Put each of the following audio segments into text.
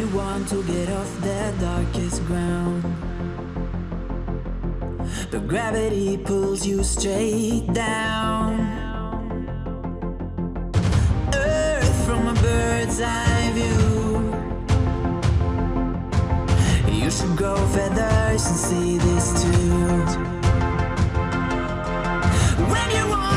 You want to get off the darkest ground. But gravity pulls you straight down. Earth from a bird's eye view. You should grow feathers and see this too. When you want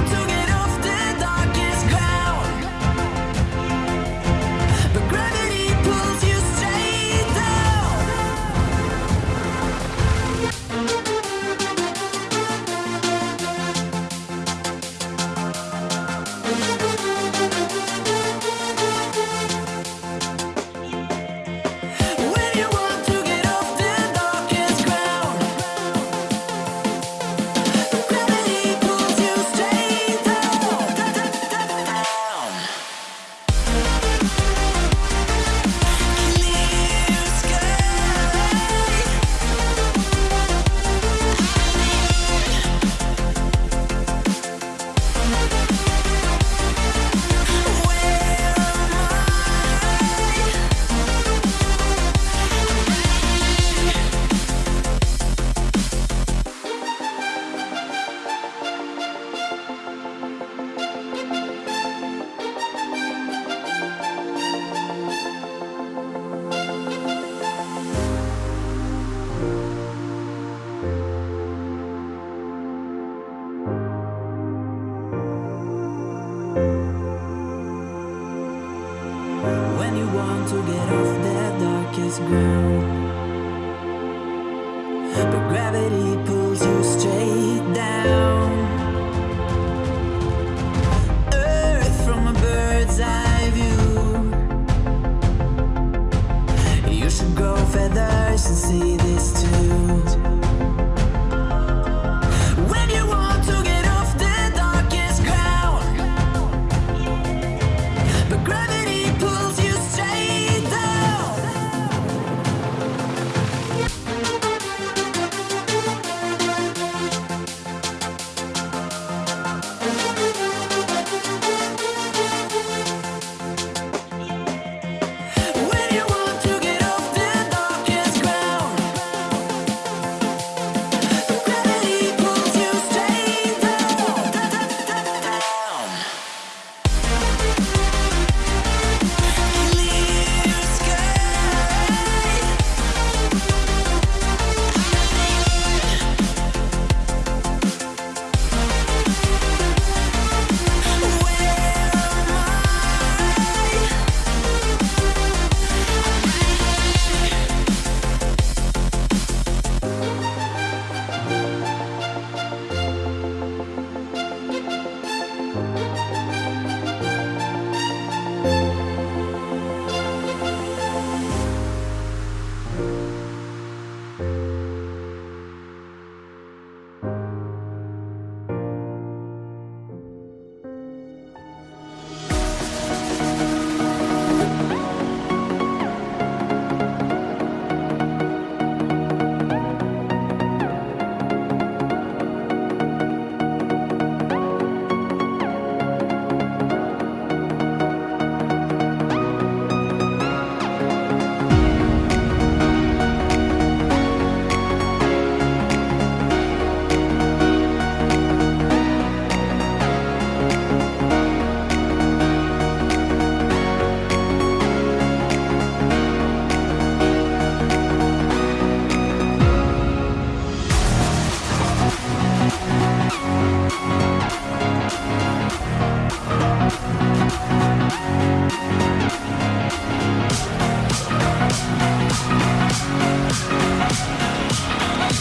want to get off the darkest ground. But gravity pulls you straight down. Earth from a bird's eye view. You should grow feathers and see We'll be right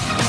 back.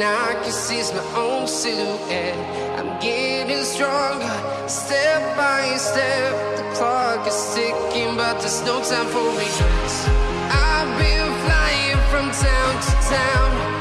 and I can see my own silhouette. I'm getting stronger, step by step. The clock is ticking, but there's no time for me. I've been flying from town to town.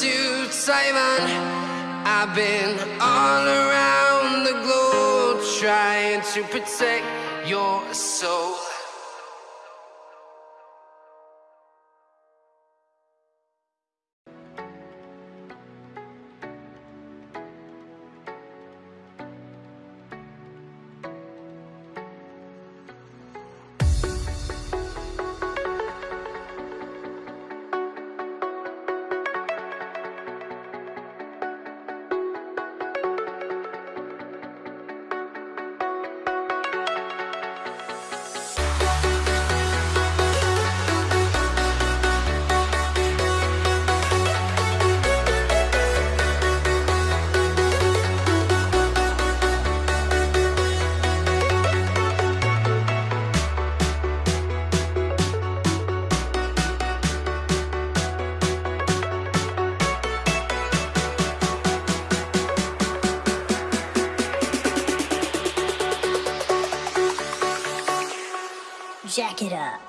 to Taiwan. I've been all around the globe trying to protect your soul. jack it up.